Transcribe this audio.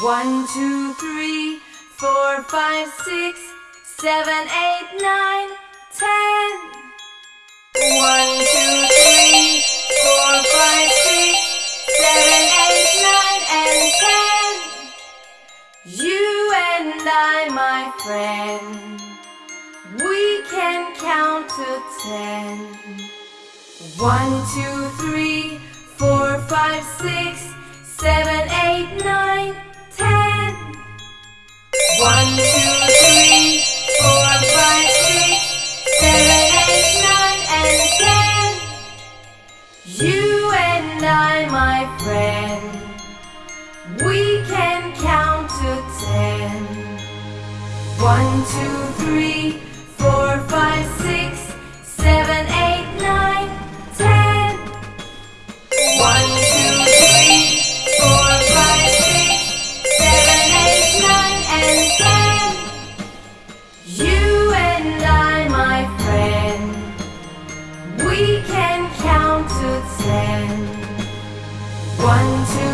One, two, three, four, five, six, seven, eight, nine, ten. One, two, three, four, five, six, seven, eight, nine, and ten. You and I, my friend, we can count to ten. One, two, three, and my friend, we can count to ten. One, two, three, One.